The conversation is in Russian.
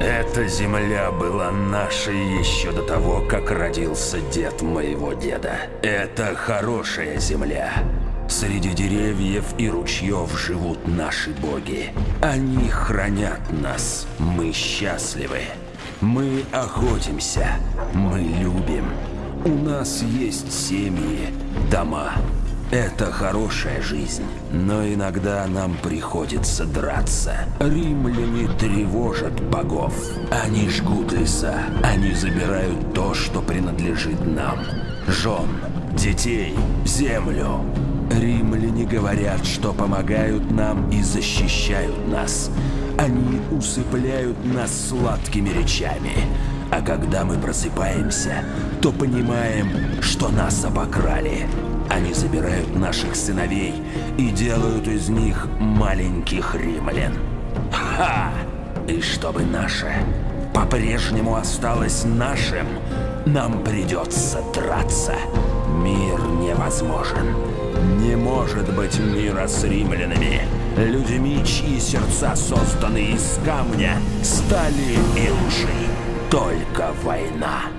Эта земля была нашей еще до того, как родился дед моего деда. Это хорошая земля. Среди деревьев и ручьев живут наши боги. Они хранят нас. Мы счастливы. Мы охотимся. Мы любим. У нас есть семьи, дома. Это хорошая жизнь, но иногда нам приходится драться. Римляне тревожат богов. Они жгут леса, они забирают то, что принадлежит нам. Жен, детей, землю. Римляне говорят, что помогают нам и защищают нас. Они усыпляют нас сладкими речами. А когда мы просыпаемся, то понимаем, что нас обокрали. Они забирают наших сыновей и делают из них маленьких римлян. Ха! И чтобы наше по-прежнему осталось нашим, нам придется драться. Мир невозможен. Не может быть мира с римлянами. Людьми, чьи сердца созданы из камня, стали и лжи. Только война.